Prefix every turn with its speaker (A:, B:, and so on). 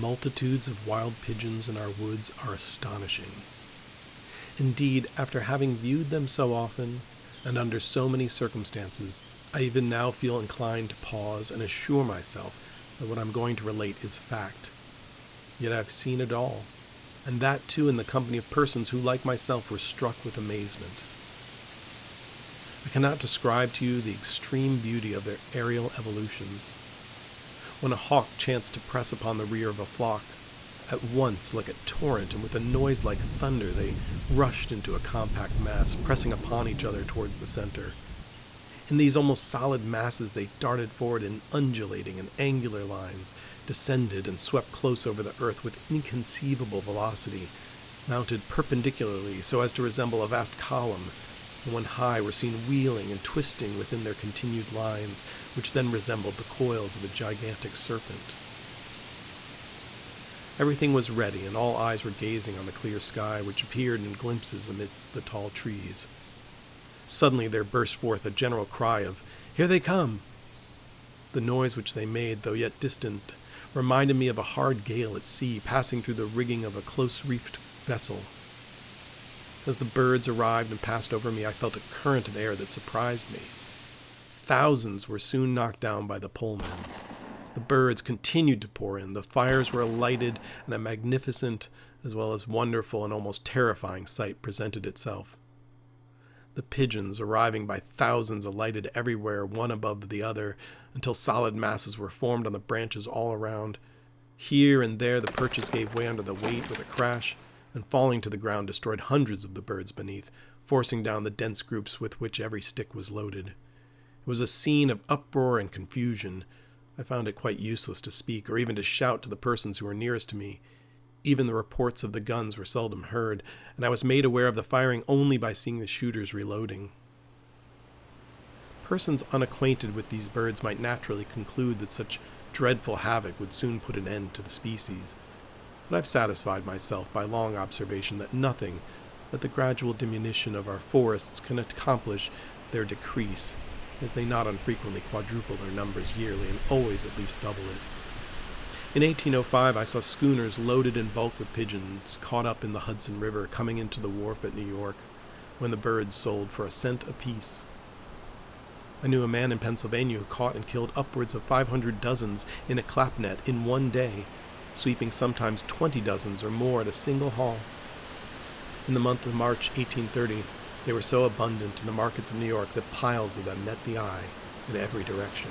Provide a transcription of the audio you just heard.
A: multitudes of wild pigeons in our woods are astonishing. Indeed, after having viewed them so often, and under so many circumstances, I even now feel inclined to pause and assure myself that what I'm going to relate is fact. Yet I've seen it all, and that too in the company of persons who, like myself, were struck with amazement. I cannot describe to you the extreme beauty of their aerial evolutions. When a hawk chanced to press upon the rear of a flock, at once, like a torrent, and with a noise like thunder, they rushed into a compact mass, pressing upon each other towards the center. In these almost solid masses, they darted forward in undulating and angular lines, descended and swept close over the earth with inconceivable velocity, mounted perpendicularly so as to resemble a vast column, when high were seen wheeling and twisting within their continued lines, which then resembled the coils of a gigantic serpent. Everything was ready, and all eyes were gazing on the clear sky, which appeared in glimpses amidst the tall trees. Suddenly there burst forth a general cry of, Here they come! The noise which they made, though yet distant, reminded me of a hard gale at sea passing through the rigging of a close reefed vessel. As the birds arrived and passed over me, I felt a current of air that surprised me. Thousands were soon knocked down by the polemen. The birds continued to pour in, the fires were lighted, and a magnificent, as well as wonderful and almost terrifying sight presented itself. The pigeons, arriving by thousands, alighted everywhere, one above the other, until solid masses were formed on the branches all around. Here and there the perches gave way under the weight with a crash, and falling to the ground destroyed hundreds of the birds beneath, forcing down the dense groups with which every stick was loaded. It was a scene of uproar and confusion, I found it quite useless to speak or even to shout to the persons who were nearest to me. Even the reports of the guns were seldom heard, and I was made aware of the firing only by seeing the shooters reloading. Persons unacquainted with these birds might naturally conclude that such dreadful havoc would soon put an end to the species, but I've satisfied myself by long observation that nothing but the gradual diminution of our forests can accomplish their decrease as they not unfrequently quadruple their numbers yearly and always at least double it. In 1805, I saw schooners loaded in bulk with pigeons caught up in the Hudson River coming into the wharf at New York, when the birds sold for a cent apiece. I knew a man in Pennsylvania who caught and killed upwards of 500 dozens in a clap net in one day, sweeping sometimes 20 dozens or more at a single haul. In the month of March 1830, they were so abundant in the markets of New York that piles of them met the eye in every direction.